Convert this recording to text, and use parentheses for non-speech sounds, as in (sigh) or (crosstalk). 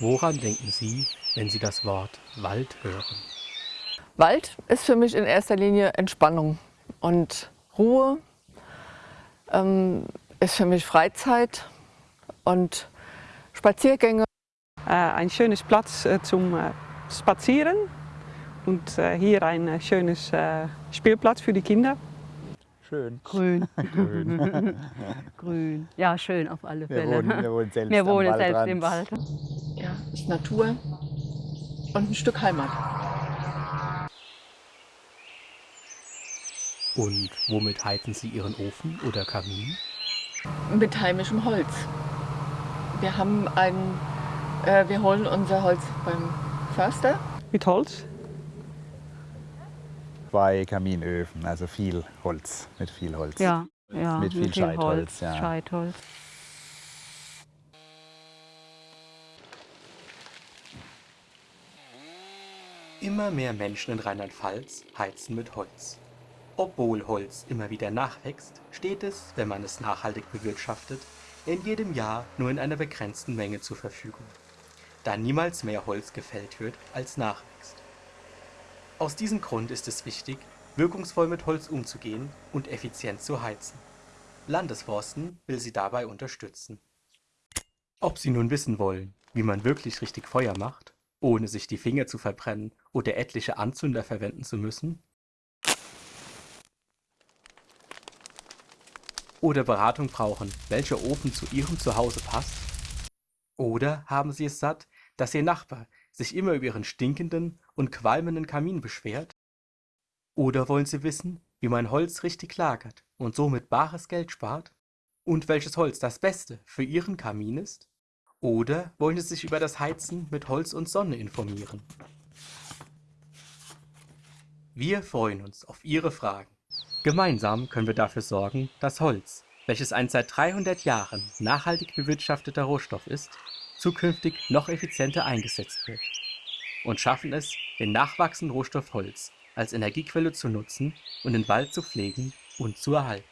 Woran denken Sie, wenn Sie das Wort Wald hören? Wald ist für mich in erster Linie Entspannung und Ruhe, ähm, ist für mich Freizeit und Spaziergänge. Äh, ein schönes Platz äh, zum äh, Spazieren und äh, hier ein äh, schönes äh, Spielplatz für die Kinder. Schön. Grün. Grün. (laughs) Grün. Ja, schön auf alle Wir Fälle. wohnen, wir wohnen selbst, Wir am wohnen selbst Waldrand. im Wald. Ja, ist Natur und ein Stück Heimat. Und womit heizen Sie Ihren Ofen oder Kamin? Mit heimischem Holz. Wir haben ein, äh, wir holen unser Holz beim Förster. Mit Holz. Zwei Kaminöfen, also viel Holz, mit viel Holz. Ja, ja. Mit viel Scheitholz, ja. Scheitholz. Immer mehr Menschen in Rheinland-Pfalz heizen mit Holz. Obwohl Holz immer wieder nachwächst, steht es, wenn man es nachhaltig bewirtschaftet, in jedem Jahr nur in einer begrenzten Menge zur Verfügung, da niemals mehr Holz gefällt wird, als nachwächst. Aus diesem Grund ist es wichtig, wirkungsvoll mit Holz umzugehen und effizient zu heizen. Landesforsten will sie dabei unterstützen. Ob Sie nun wissen wollen, wie man wirklich richtig Feuer macht, ohne sich die Finger zu verbrennen oder etliche Anzünder verwenden zu müssen? Oder Beratung brauchen, welcher Ofen zu Ihrem Zuhause passt? Oder haben Sie es satt, dass Ihr Nachbar sich immer über Ihren stinkenden und qualmenden Kamin beschwert? Oder wollen Sie wissen, wie man Holz richtig lagert und somit bares Geld spart? Und welches Holz das Beste für Ihren Kamin ist? Oder wollen Sie sich über das Heizen mit Holz und Sonne informieren? Wir freuen uns auf Ihre Fragen. Gemeinsam können wir dafür sorgen, dass Holz, welches ein seit 300 Jahren nachhaltig bewirtschafteter Rohstoff ist, zukünftig noch effizienter eingesetzt wird. Und schaffen es, den nachwachsenden Rohstoff Holz als Energiequelle zu nutzen und den Wald zu pflegen und zu erhalten.